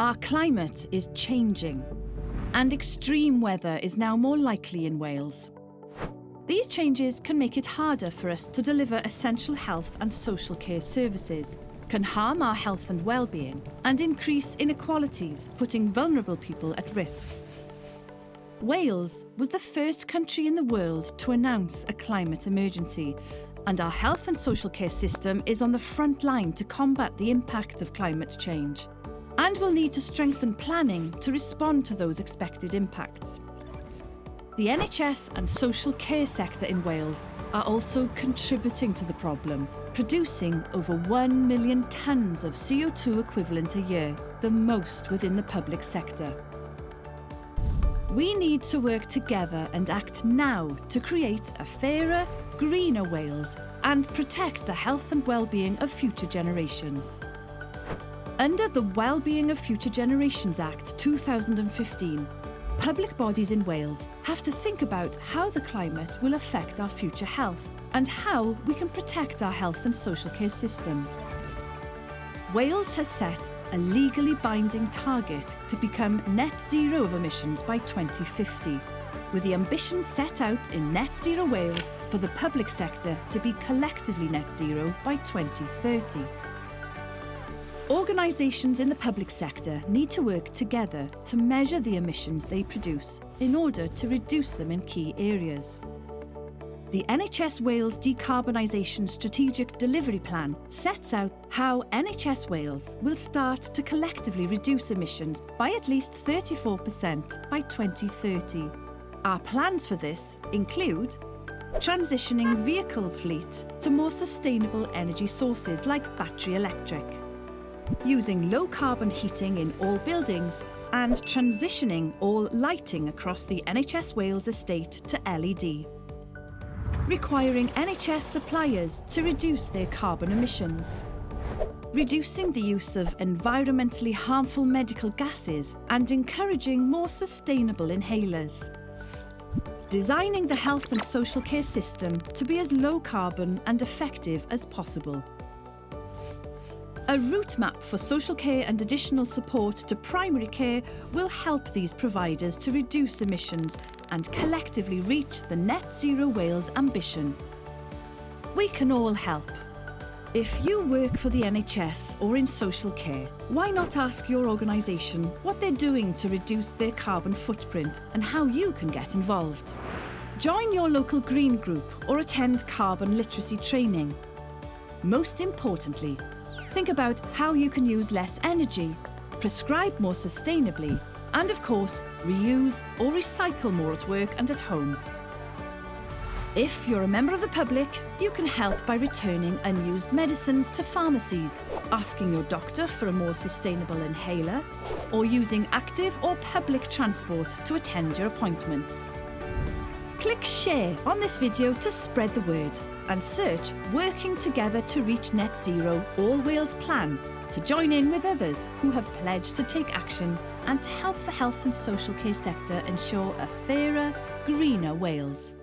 Our climate is changing, and extreme weather is now more likely in Wales. These changes can make it harder for us to deliver essential health and social care services, can harm our health and well-being, and increase inequalities, putting vulnerable people at risk. Wales was the first country in the world to announce a climate emergency, and our health and social care system is on the front line to combat the impact of climate change, and will need to strengthen planning to respond to those expected impacts. The NHS and social care sector in Wales are also contributing to the problem, producing over 1 million tonnes of CO2 equivalent a year, the most within the public sector. We need to work together and act now to create a fairer, greener Wales and protect the health and well-being of future generations. Under the Wellbeing of Future Generations Act 2015, public bodies in Wales have to think about how the climate will affect our future health and how we can protect our health and social care systems. Wales has set a legally binding target to become net zero of emissions by 2050, with the ambition set out in Net Zero Wales for the public sector to be collectively net zero by 2030. Organisations in the public sector need to work together to measure the emissions they produce in order to reduce them in key areas. The NHS Wales Decarbonisation Strategic Delivery Plan sets out how NHS Wales will start to collectively reduce emissions by at least 34% by 2030. Our plans for this include transitioning vehicle fleet to more sustainable energy sources like battery electric, using low-carbon heating in all buildings and transitioning all lighting across the NHS Wales estate to LED. Requiring NHS suppliers to reduce their carbon emissions. Reducing the use of environmentally harmful medical gases and encouraging more sustainable inhalers. Designing the health and social care system to be as low carbon and effective as possible a route map for social care and additional support to primary care will help these providers to reduce emissions and collectively reach the Net Zero Wales ambition. We can all help. If you work for the NHS or in social care, why not ask your organisation what they're doing to reduce their carbon footprint and how you can get involved? Join your local green group or attend carbon literacy training. Most importantly, Think about how you can use less energy, prescribe more sustainably, and of course, reuse or recycle more at work and at home. If you're a member of the public, you can help by returning unused medicines to pharmacies, asking your doctor for a more sustainable inhaler, or using active or public transport to attend your appointments. Click share on this video to spread the word and search Working Together to Reach Net Zero All Wales Plan to join in with others who have pledged to take action and to help the health and social care sector ensure a fairer, greener Wales.